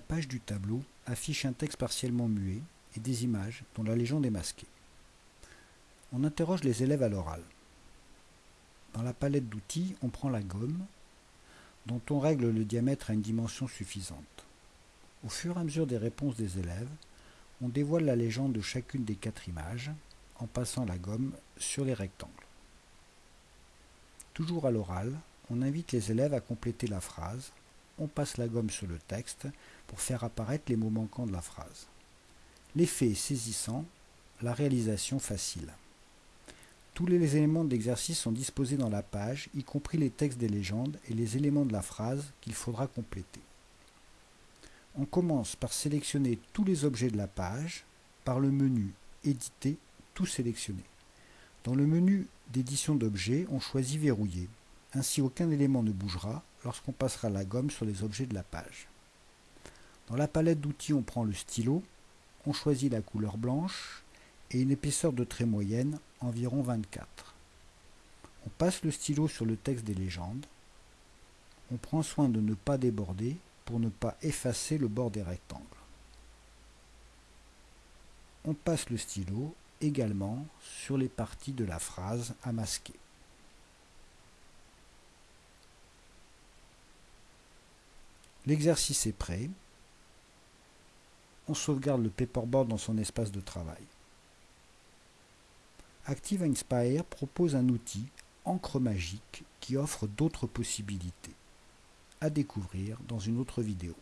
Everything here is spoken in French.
page du tableau affiche un texte partiellement muet et des images dont la légende est masquée. On interroge les élèves à l'oral. Dans la palette d'outils, on prend la gomme, dont on règle le diamètre à une dimension suffisante. Au fur et à mesure des réponses des élèves, on dévoile la légende de chacune des quatre images en passant la gomme sur les rectangles. Toujours à l'oral, on invite les élèves à compléter la phrase, on passe la gomme sur le texte pour faire apparaître les mots manquants de la phrase. L'effet est saisissant, la réalisation facile. Tous les éléments d'exercice sont disposés dans la page, y compris les textes des légendes et les éléments de la phrase qu'il faudra compléter. On commence par sélectionner tous les objets de la page par le menu Éditer, tout sélectionner. Dans le menu d'édition d'objets, on choisit Verrouiller. Ainsi, aucun élément ne bougera lorsqu'on passera la gomme sur les objets de la page. Dans la palette d'outils, on prend le stylo, on choisit la couleur blanche et une épaisseur de trait moyenne, environ 24. On passe le stylo sur le texte des légendes. On prend soin de ne pas déborder pour ne pas effacer le bord des rectangles. On passe le stylo également sur les parties de la phrase à masquer. L'exercice est prêt. On sauvegarde le paperboard dans son espace de travail. Active Inspire propose un outil encre magique qui offre d'autres possibilités. À découvrir dans une autre vidéo.